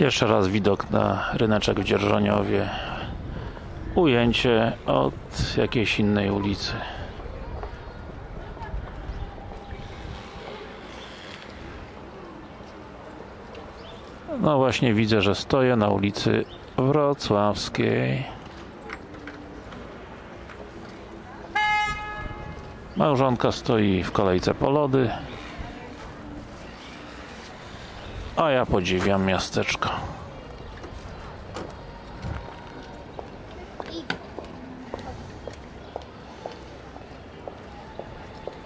Jeszcze raz widok na ryneczek w Dzierżoniowie. Ujęcie od jakiejś innej ulicy. No właśnie widzę, że stoję na ulicy Wrocławskiej. Małżonka stoi w kolejce po lody. A ja podziwiam miasteczko.